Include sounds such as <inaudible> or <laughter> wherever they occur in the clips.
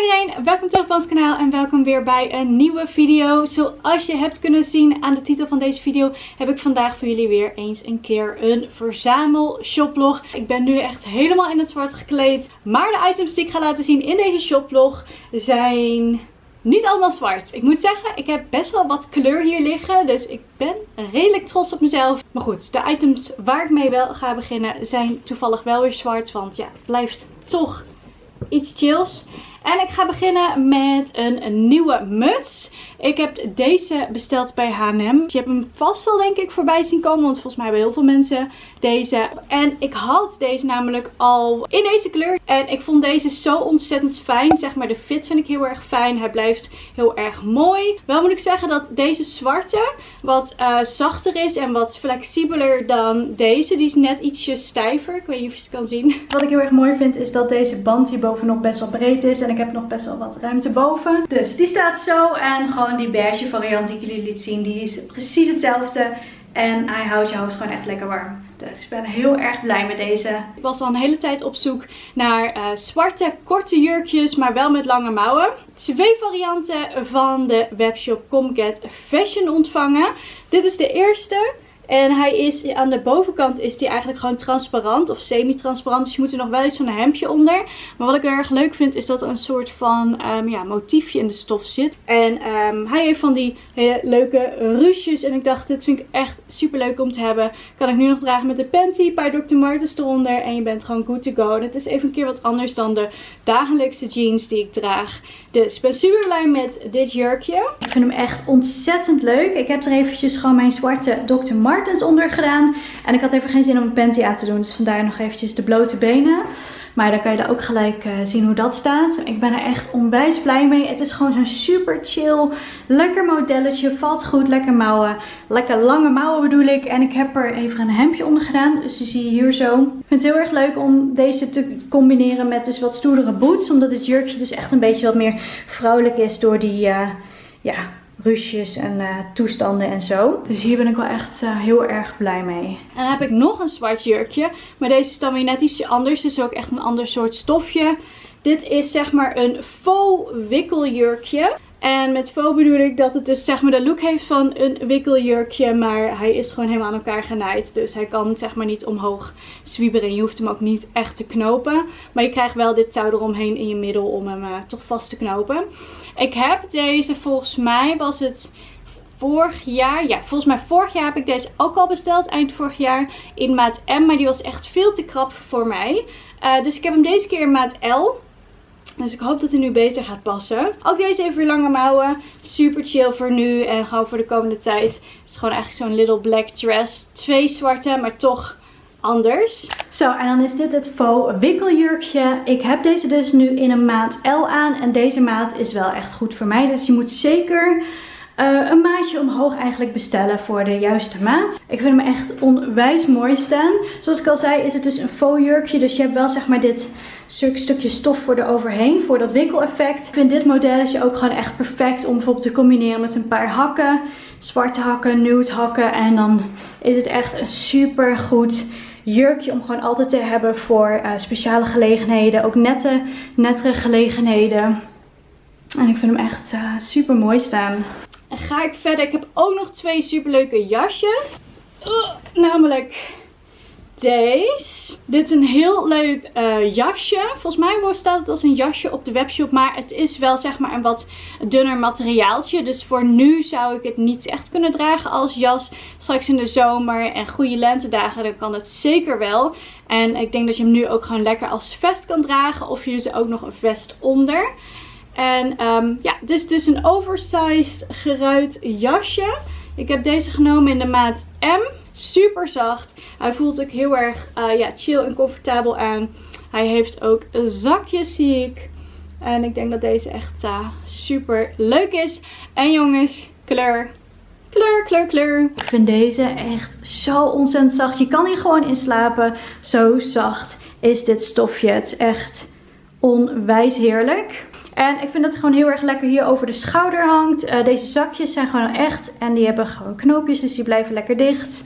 iedereen, welkom terug op ons kanaal en welkom weer bij een nieuwe video. Zoals je hebt kunnen zien aan de titel van deze video heb ik vandaag voor jullie weer eens een keer een verzamel shoplog. Ik ben nu echt helemaal in het zwart gekleed, maar de items die ik ga laten zien in deze shoplog zijn niet allemaal zwart. Ik moet zeggen, ik heb best wel wat kleur hier liggen. Dus ik ben redelijk trots op mezelf. Maar goed, de items waar ik mee wel ga beginnen zijn toevallig wel weer zwart. Want ja, het blijft toch iets chills. En ik ga beginnen met een, nieuwe muts. Ik heb deze besteld bij H&M. Je hebt hem vast wel denk ik voorbij zien komen. Want volgens mij hebben heel veel mensen deze. En ik had deze namelijk al in deze kleur. En ik vond deze zo ontzettend fijn. Zeg maar de fit vind ik heel erg fijn. Hij blijft heel erg mooi. Wel moet ik zeggen dat deze zwarte wat uh, zachter is. En wat flexibeler dan deze. Die is net ietsje stijver. Ik weet niet of je het kan zien. <laughs> Wat ik heel erg mooi vind is dat deze band hier bovenop best wel breed is. En ik heb nog best wel wat ruimte boven. Dus die staat zo. En gewoon die beige variant die ik jullie liet zien. Die is precies hetzelfde. En hij houdt je hoofd gewoon echt lekker warm. Dus ik ben heel erg blij met deze. Ik was al een hele tijd op zoek naar uh, zwarte korte jurkjes, maar wel met lange mouwen. Twee varianten van de webshop Comcat Fashion ontvangen. Dit is de eerste. En hij is aan de bovenkant is die eigenlijk gewoon transparant of semi-transparant. Dus je moet er nog wel iets van een hemdje onder. Maar wat ik heel erg leuk vind is dat er een soort van um, ja, motiefje in de stof zit. En um, hij heeft van die hele leuke ruches. En ik dacht dit vind ik echt super leuk om te hebben. Kan ik nu nog dragen met de panty, een paar Dr. Martens eronder. En je bent gewoon good to go. Het is even een keer wat anders dan de dagelijkse jeans die ik draag. Dus ik ben super blij met dit jurkje. Ik vind hem echt ontzettend leuk. Ik heb er eventjes gewoon mijn zwarte Dr. Martens onder gedaan. En ik had even geen zin om een panty aan te doen. Dus vandaar nog eventjes de blote benen. Maar dan kan je daar ook gelijk uh, zien hoe dat staat. Ik ben er echt onwijs blij mee. Het is gewoon zo'n super chill, lekker modelletje. Valt goed, lekker mouwen. Lekker lange mouwen bedoel ik. En ik heb er even een hemdje onder gedaan. Dus die zie je hier zo. Ik vind het heel erg leuk om deze te combineren met dus wat stoerdere boots. Omdat het jurkje dus echt een beetje wat meer vrouwelijk is door die... Uh, ja, ruusjes en uh, toestanden en zo. Dus hier ben ik wel echt uh, heel erg blij mee. En dan heb ik nog een zwart jurkje. Maar deze is dan weer net ietsje anders. Dus ook echt een ander soort stofje. Dit is zeg maar een faux wikkeljurkje. En met faux bedoel ik dat het dus zeg maar de look heeft van een wikkeljurkje. Maar hij is gewoon helemaal aan elkaar genaaid. Dus hij kan zeg maar niet omhoog zwieberen. En je hoeft hem ook niet echt te knopen. Maar je krijgt wel dit touw eromheen in je middel om hem uh, toch vast te knopen. Ik heb deze volgens mij was het vorig jaar. Ja, volgens mij vorig jaar heb ik deze ook al besteld. Eind vorig jaar in maat M. Maar die was echt veel te krap voor mij. Uh, dus ik heb hem deze keer in maat L. Dus ik hoop dat hij nu beter gaat passen. Ook deze even weer lange mouwen. Super chill voor nu en gewoon voor de komende tijd. Het is gewoon eigenlijk zo'n little black dress. Twee zwarte, maar toch anders. Zo, en dan is dit het faux wikkeljurkje. Ik heb deze dus nu in een maat L aan. En deze maat is wel echt goed voor mij. Dus je moet zeker uh, een maatje omhoog eigenlijk bestellen voor de juiste maat. Ik vind hem echt onwijs mooi staan. Zoals ik al zei is het dus een faux jurkje. Dus je hebt wel zeg maar dit stukje stof voor er overheen. Voor dat wikkeleffect. Ik vind dit modelletje ook gewoon echt perfect om bijvoorbeeld te combineren met een paar hakken. Zwarte hakken, nude hakken. En dan is het echt een super goed jurkje om gewoon altijd te hebben voor uh, speciale gelegenheden. Ook nette, nettere gelegenheden. En ik vind hem echt uh, super mooi staan. En ga ik verder. Ik heb ook nog twee super leuke jasjes. Namelijk deze. Dit is een heel leuk uh, jasje. Volgens mij staat het als een jasje op de webshop. Maar het is wel zeg maar een wat dunner materiaaltje. Dus voor nu zou ik het niet echt kunnen dragen als jas. Straks in de zomer en goede lentedagen dan kan het zeker wel. En ik denk dat je hem nu ook gewoon lekker als vest kan dragen. Of je doet er ook nog een vest onder. En um, ja, dit is dus een oversized geruit jasje. Ik heb deze genomen in de maat M. Super zacht. Hij voelt ook heel erg uh, ja, chill en comfortabel aan. Hij heeft ook zakjes zie ik. En ik denk dat deze echt uh, super leuk is. En jongens, kleur. Kleur, kleur, kleur. Ik vind deze echt zo ontzettend zacht. Je kan hier gewoon in slapen. Zo zacht is dit stofje. Het is echt onwijs heerlijk. En ik vind dat het gewoon heel erg lekker hier over de schouder hangt. Uh, deze zakjes zijn gewoon echt. En die hebben gewoon knoopjes, dus die blijven lekker dicht.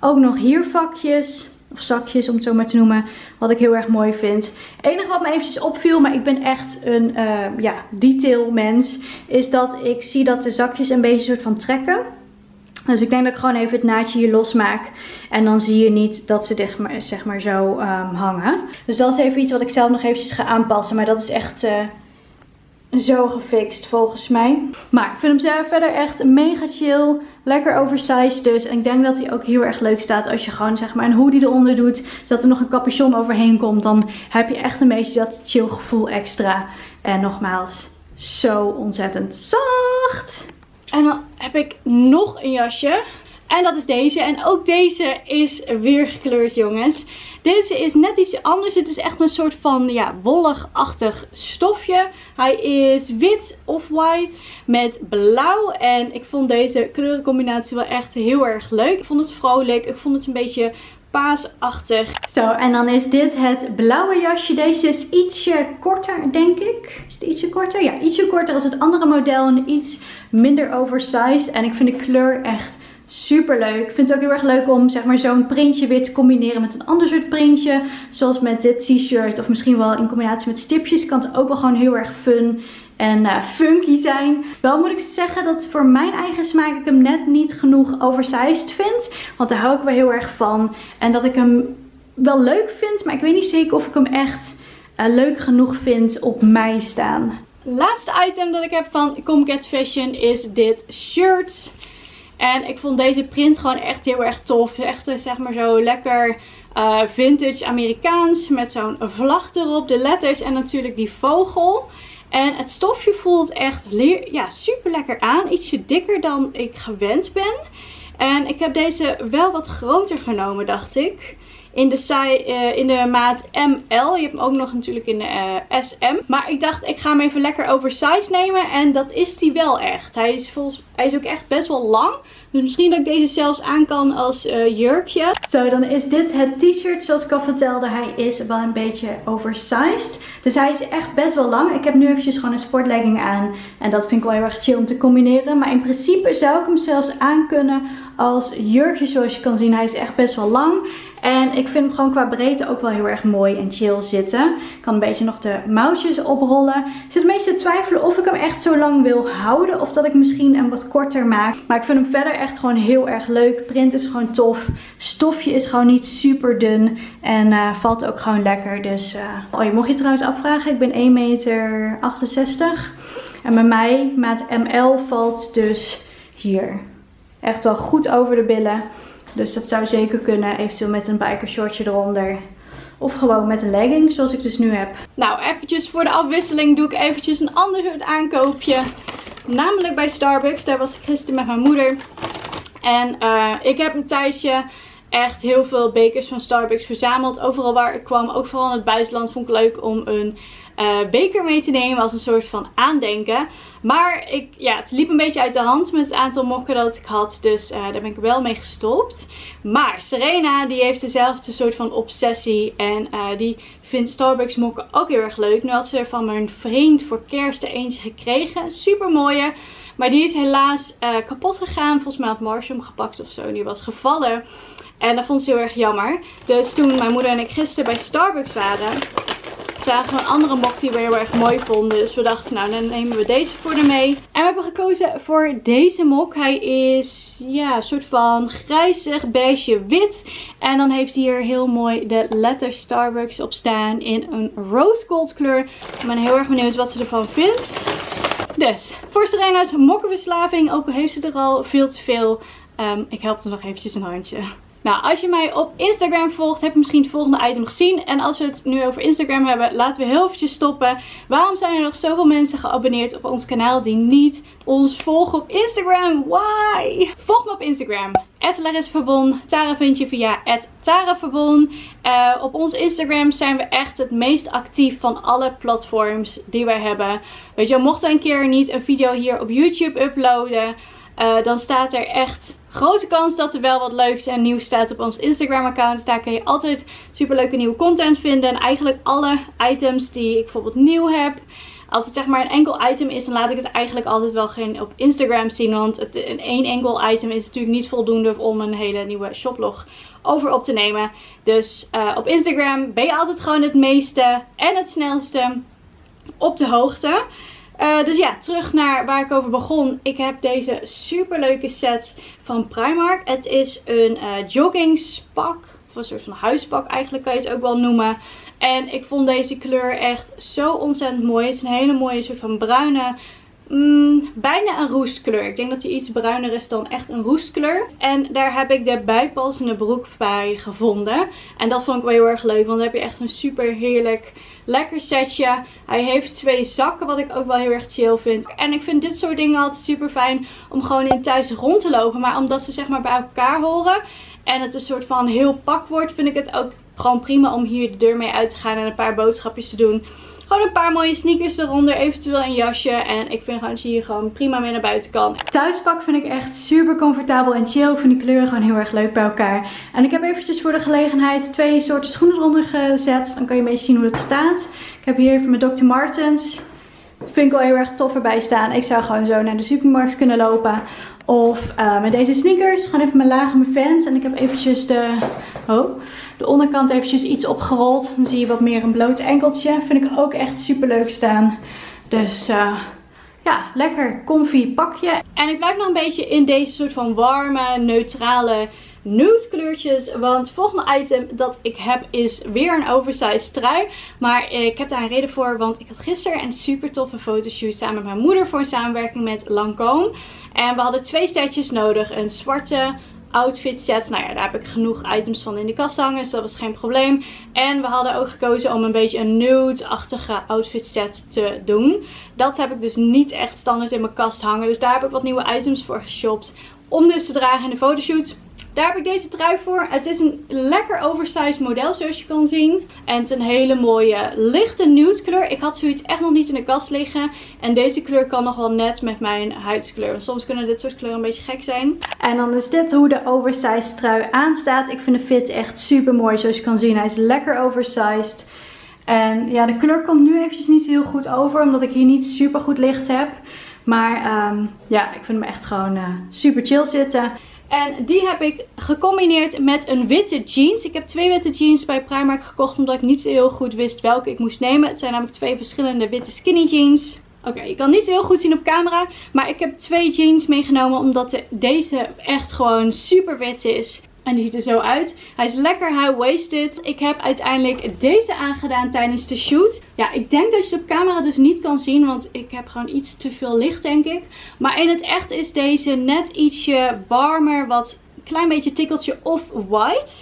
Ook nog hier vakjes. of zakjes om het zo maar te noemen. Wat ik heel erg mooi vind. Het enige wat me eventjes opviel, maar ik ben echt een uh, ja, detail mens. Is dat ik zie dat de zakjes een beetje soort van trekken. Dus ik denk dat ik gewoon even het naadje hier losmaak. En dan zie je niet dat ze dicht, zeg maar zo um, hangen. Dus dat is even iets wat ik zelf nog eventjes ga aanpassen. Maar dat is echt... Uh, zo gefixt volgens mij. Maar ik vind hem zelf verder echt mega chill. Lekker oversized dus. En ik denk dat hij ook heel erg leuk staat als je gewoon zeg maar een hoodie eronder doet. Zodat er nog een capuchon overheen komt. Dan heb je echt een beetje dat chill gevoel extra. En nogmaals, zo ontzettend zacht. En dan heb ik nog een jasje. En dat is deze. En ook deze is weer gekleurd jongens. Deze is net iets anders. Het is echt een soort van ja, wollig-achtig stofje. Hij is wit of white met blauw. En ik vond deze kleurencombinatie wel echt heel erg leuk. Ik vond het vrolijk. Ik vond het een beetje paasachtig. Zo, en dan is dit het blauwe jasje. Deze is ietsje korter, denk ik. Is het ietsje korter? Ja, ietsje korter als het andere model. En iets minder oversized. En ik vind de kleur echt Super leuk. Ik vind het ook heel erg leuk om zeg maar zo'n printje weer te combineren met een ander soort printje. Zoals met dit t-shirt of misschien wel in combinatie met stipjes. Kan het ook wel gewoon heel erg fun en uh, funky zijn. Wel moet ik zeggen dat voor mijn eigen smaak ik hem net niet genoeg oversized vind. Want daar hou ik wel heel erg van. En dat ik hem wel leuk vind, maar ik weet niet zeker of ik hem echt uh, leuk genoeg vind op mij staan. Laatste item dat ik heb van Comcat Fashion is dit shirt. En ik vond deze print gewoon echt heel erg tof. Echt eh, zeg maar zo lekker uh, vintage Amerikaans. Met zo'n vlag erop. De letters en natuurlijk die vogel. En het stofje voelt echt ja, super lekker aan. Ietsje dikker dan ik gewend ben. En ik heb deze wel wat groter genomen dacht ik in de, uh, in de maat ML. Je hebt hem ook nog natuurlijk in de uh, SM. Maar ik dacht, ik ga hem even lekker oversized nemen. En dat is die wel echt. Hij is, volgens, hij is ook echt best wel lang. Dus misschien dat ik deze zelfs aan kan als uh, jurkje. Zo, dan is dit het t-shirt. Zoals ik al vertelde, hij is wel een beetje oversized. Dus hij is echt best wel lang. Ik heb nu eventjes gewoon een sportlegging aan. En dat vind ik wel heel erg chill om te combineren. Maar in principe zou ik hem zelfs aan kunnen als jurkje. Zoals je kan zien, hij is echt best wel lang. En ik vind hem gewoon qua breedte ook wel heel erg mooi en chill zitten. Ik kan een beetje nog de mouwtjes oprollen. Ik zit meestal te twijfelen of ik hem echt zo lang wil houden. Of dat ik misschien hem wat korter maak. Maar ik vind hem verder echt gewoon heel erg leuk. Print is gewoon tof. Stofje is gewoon niet super dun. En uh, valt ook gewoon lekker. Dus uh... oh, je mocht je trouwens afvragen. Ik ben 1,68 meter. En bij mij, maat ML, valt dus hier. Echt wel goed over de billen. Dus dat zou zeker kunnen. Eventueel met een bikershortje eronder. Of gewoon met een legging, zoals ik dus nu heb. Nou, eventjes voor de afwisseling doe ik eventjes een ander soort aankoopje. Namelijk bij Starbucks. Daar was ik gisteren met mijn moeder. En uh, ik heb een thuisje echt heel veel bekers van Starbucks verzameld. Overal waar ik kwam, ook vooral in het buitenland, vond ik leuk om een uh, beker mee te nemen als een soort van aandenken. Maar ik, ja, het liep een beetje uit de hand met het aantal mokken dat ik had. Dus uh, daar ben ik wel mee gestopt. Maar Serena die heeft dezelfde soort van obsessie. En uh, die vindt Starbucks mokken ook heel erg leuk. Nu had ze er van mijn vriend voor kerst er eentje gekregen. Super mooie. Maar die is helaas kapot gegaan. Volgens mij had Marshall hem gepakt of zo. Die was gevallen. En dat vond ze heel erg jammer. Dus toen mijn moeder en ik gisteren bij Starbucks waren, zagen we een andere mok die we heel erg mooi vonden. Dus we dachten, nou dan nemen we deze voor de mee. En we hebben gekozen voor deze mok. Hij is ja, een soort van grijzig, beige, wit. En dan heeft hij hier heel mooi de letter Starbucks op staan in een rose gold kleur. Ik ben heel erg benieuwd wat ze ervan vindt. Dus, voor Serena's mokkenverslaving, ook al heeft ze er al veel te veel, um, ik help er nog eventjes een handje. Nou, als je mij op Instagram volgt, heb je misschien het volgende item gezien. En als we het nu over Instagram hebben, laten we heel eventjes stoppen. Waarom zijn er nog zoveel mensen geabonneerd op ons kanaal die niet ons volgen op Instagram? Why? Volg me op Instagram. Verbon. Tara vind je via @taraverbon. Uh, op ons Instagram zijn we echt het meest actief van alle platforms die wij hebben. Weet je, mochten we een keer niet een video hier op YouTube uploaden, uh, dan staat er echt grote kans dat er wel wat leuks en nieuws staat op ons Instagram account. Dus daar kun je altijd super leuke nieuwe content vinden. En eigenlijk alle items die ik bijvoorbeeld nieuw heb. Als het zeg maar een enkel item is, dan laat ik het eigenlijk altijd wel geen op Instagram zien. Want het, een één enkel item is natuurlijk niet voldoende om een hele nieuwe shoplog over op te nemen. Dus uh, op Instagram ben je altijd gewoon het meeste en het snelste op de hoogte. Uh, dus ja, terug naar waar ik over begon. Ik heb deze super leuke set van Primark. Het is een uh, joggingspak. Of een soort van huispak eigenlijk kan je het ook wel noemen. En ik vond deze kleur echt zo ontzettend mooi. Het is een hele mooie soort van bruine Mm, bijna een roestkleur. Ik denk dat hij iets bruiner is dan echt een roestkleur. En daar heb ik de bijpassende broek bij gevonden. En dat vond ik wel heel erg leuk. Want dan heb je echt een super heerlijk lekker setje. Hij heeft twee zakken wat ik ook wel heel erg chill vind. En ik vind dit soort dingen altijd super fijn om gewoon in thuis rond te lopen. Maar omdat ze zeg maar bij elkaar horen en het een soort van heel pak wordt vind ik het ook gewoon prima om hier de deur mee uit te gaan en een paar boodschapjes te doen. Gewoon een paar mooie sneakers eronder. Eventueel een jasje. En ik vind gewoon dat je hier gewoon prima mee naar buiten kan. Thuispak vind ik echt super comfortabel en chill. Ik vind die kleuren gewoon heel erg leuk bij elkaar. En ik heb eventjes voor de gelegenheid twee soorten schoenen eronder gezet. Dan kan je een beetje zien hoe het staat. Ik heb hier even mijn Dr. Martens. Vind ik wel heel erg tof erbij staan. Ik zou gewoon zo naar de supermarkt kunnen lopen. Of uh, met deze sneakers. Gewoon even mijn lage mijn fans. En ik heb eventjes de, oh, de onderkant eventjes iets opgerold. Dan zie je wat meer een bloot enkeltje. Vind ik ook echt super leuk staan. Dus uh, ja, lekker comfy pakje. En ik blijf nog een beetje in deze soort van warme, neutrale nude kleurtjes. Want het volgende item dat ik heb is weer een oversized trui. Maar ik heb daar een reden voor. Want ik had gisteren een super toffe fotoshoot samen met mijn moeder voor een samenwerking met Lancome. En we hadden twee setjes nodig. Een zwarte outfit set. Nou ja, daar heb ik genoeg items van in de kast hangen. Dus dat was geen probleem. En we hadden ook gekozen om een beetje een nude-achtige outfit set te doen. Dat heb ik dus niet echt standaard in mijn kast hangen. Dus daar heb ik wat nieuwe items voor geshopt. Om dus te dragen in de fotoshoot. Daar heb ik deze trui voor. Het is een lekker oversized model zoals je kan zien. En het is een hele mooie lichte nude kleur. Ik had zoiets echt nog niet in de kast liggen. En deze kleur kan nog wel net met mijn huidskleur. Soms kunnen dit soort kleuren een beetje gek zijn. En dan is dit hoe de oversized trui aanstaat. Ik vind de fit echt super mooi zoals je kan zien. Hij is lekker oversized. En ja, de kleur komt nu eventjes niet heel goed over. Omdat ik hier niet super goed licht heb. Maar um, ja, ik vind hem echt gewoon uh, super chill zitten. En die heb ik gecombineerd met een witte jeans. Ik heb twee witte jeans bij Primark gekocht omdat ik niet heel goed wist welke ik moest nemen. Het zijn namelijk twee verschillende witte skinny jeans. Oké, je kan niet heel goed zien op camera. Maar ik heb twee jeans meegenomen omdat deze echt gewoon super wit is. En die ziet er zo uit. Hij is lekker high-waisted. Ik heb uiteindelijk deze aangedaan tijdens de shoot. Ja, ik denk dat je het op camera dus niet kan zien. Want ik heb gewoon iets te veel licht, denk ik. Maar in het echt is deze net ietsje warmer. Wat een klein beetje tikkeltje off-white.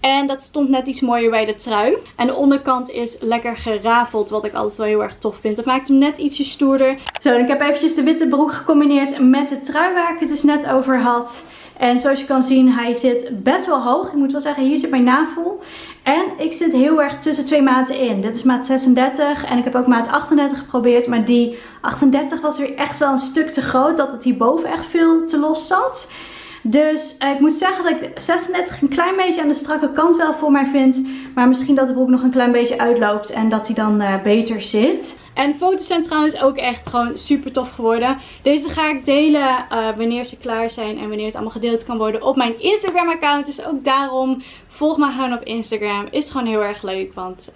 En dat stond net iets mooier bij de trui. En de onderkant is lekker gerafeld, wat ik altijd wel heel erg tof vind. Dat maakt hem net ietsje stoerder. Zo, en ik heb eventjes de witte broek gecombineerd met de trui waar ik het dus net over had. En zoals je kan zien, hij zit best wel hoog. Ik moet wel zeggen, hier zit mijn navel. En ik zit heel erg tussen twee maten in. Dit is maat 36 en ik heb ook maat 38 geprobeerd. Maar die 38 was weer echt wel een stuk te groot. Dat het hierboven echt veel te los zat. Dus eh, ik moet zeggen dat ik 36 een klein beetje aan de strakke kant wel voor mij vind. Maar misschien dat de broek nog een klein beetje uitloopt en dat hij dan uh, beter zit. En foto's zijn trouwens ook echt gewoon super tof geworden. Deze ga ik delen uh, wanneer ze klaar zijn en wanneer het allemaal gedeeld kan worden op mijn Instagram account. Dus ook daarom volg me gewoon op Instagram. Is gewoon heel erg leuk, want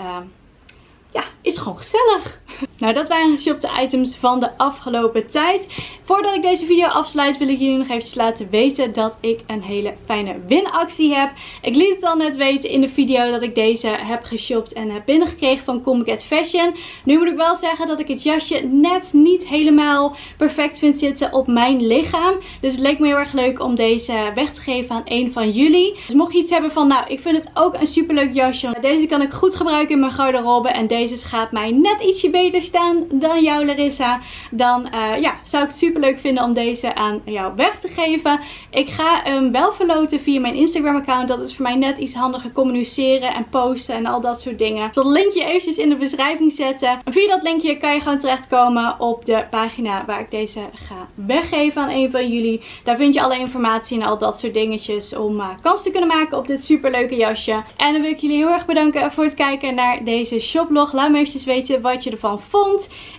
ja, is gewoon gezellig. Nou, dat waren geshopte items van de afgelopen tijd. Voordat ik deze video afsluit wil ik jullie nog eventjes laten weten dat ik een hele fijne winactie heb. Ik liet het al net weten in de video dat ik deze heb geshopt en heb binnengekregen van Comic Fashion. Nu moet ik wel zeggen dat ik het jasje net niet helemaal perfect vind zitten op mijn lichaam. Dus het leek me heel erg leuk om deze weg te geven aan een van jullie. Dus mocht je iets hebben van, nou, ik vind het ook een superleuk jasje. Deze kan ik goed gebruiken in mijn garderobe en deze gaat mij net ietsje beter dan jou Larissa. Dan uh, ja, zou ik het super leuk vinden om deze aan jou weg te geven. Ik ga hem wel verloten via mijn Instagram account. Dat is voor mij net iets handiger communiceren en posten en al dat soort dingen. Ik zal het linkje eventjes in de beschrijving zetten. via dat linkje kan je gewoon terechtkomen op de pagina waar ik deze ga weggeven aan een van jullie. Daar vind je alle informatie en al dat soort dingetjes om uh, kans te kunnen maken op dit super leuke jasje. En dan wil ik jullie heel erg bedanken voor het kijken naar deze shoplog. Laat me eventjes weten wat je ervan vond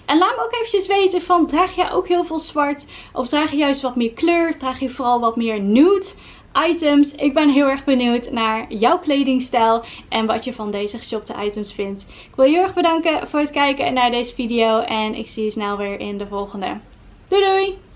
En laat me ook eventjes weten van draag jij ook heel veel zwart? Of draag je juist wat meer kleur? Draag je vooral wat meer nude? items. Ik ben heel erg benieuwd naar jouw kledingstijl en wat je van deze geshopte items vindt. Ik wil je heel erg bedanken voor het kijken naar deze video en ik zie je snel weer in de volgende. Doei doei!